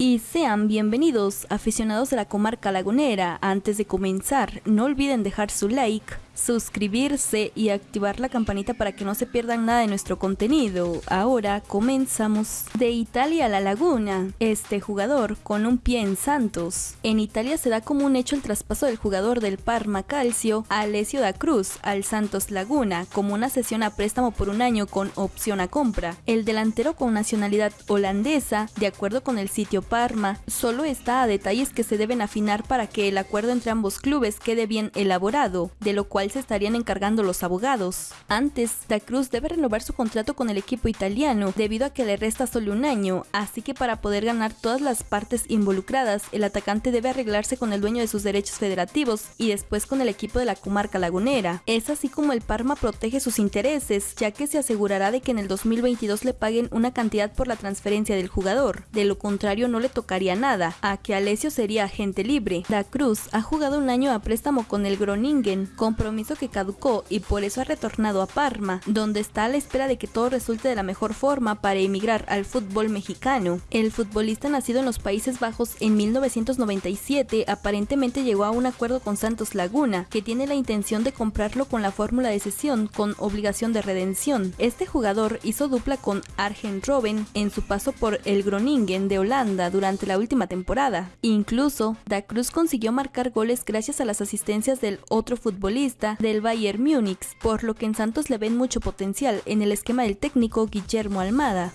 Y sean bienvenidos aficionados de la comarca lagunera. Antes de comenzar, no olviden dejar su like, suscribirse y activar la campanita para que no se pierdan nada de nuestro contenido. Ahora comenzamos. De Italia a la Laguna, este jugador con un pie en Santos. En Italia se da como un hecho el traspaso del jugador del Parma Calcio, Alessio da Cruz, al Santos Laguna, como una sesión a préstamo por un año con opción a compra. El delantero con nacionalidad holandesa, de acuerdo con el sitio Parma, solo está a detalles que se deben afinar para que el acuerdo entre ambos clubes quede bien elaborado, de lo cual se estarían encargando los abogados. Antes, Da Cruz debe renovar su contrato con el equipo italiano debido a que le resta solo un año, así que para poder ganar todas las partes involucradas, el atacante debe arreglarse con el dueño de sus derechos federativos y después con el equipo de la comarca lagunera. Es así como el Parma protege sus intereses, ya que se asegurará de que en el 2022 le paguen una cantidad por la transferencia del jugador, de lo contrario no le tocaría nada, a que Alessio sería agente libre. Da Cruz ha jugado un año a préstamo con el Groningen, compromiso que caducó y por eso ha retornado a Parma, donde está a la espera de que todo resulte de la mejor forma para emigrar al fútbol mexicano. El futbolista nacido en los Países Bajos en 1997 aparentemente llegó a un acuerdo con Santos Laguna, que tiene la intención de comprarlo con la fórmula de cesión con obligación de redención. Este jugador hizo dupla con Arjen Robben en su paso por el Groningen de Holanda durante la última temporada. Incluso, Da Cruz consiguió marcar goles gracias a las asistencias del otro del Bayern Múnich, por lo que en Santos le ven mucho potencial en el esquema del técnico Guillermo Almada.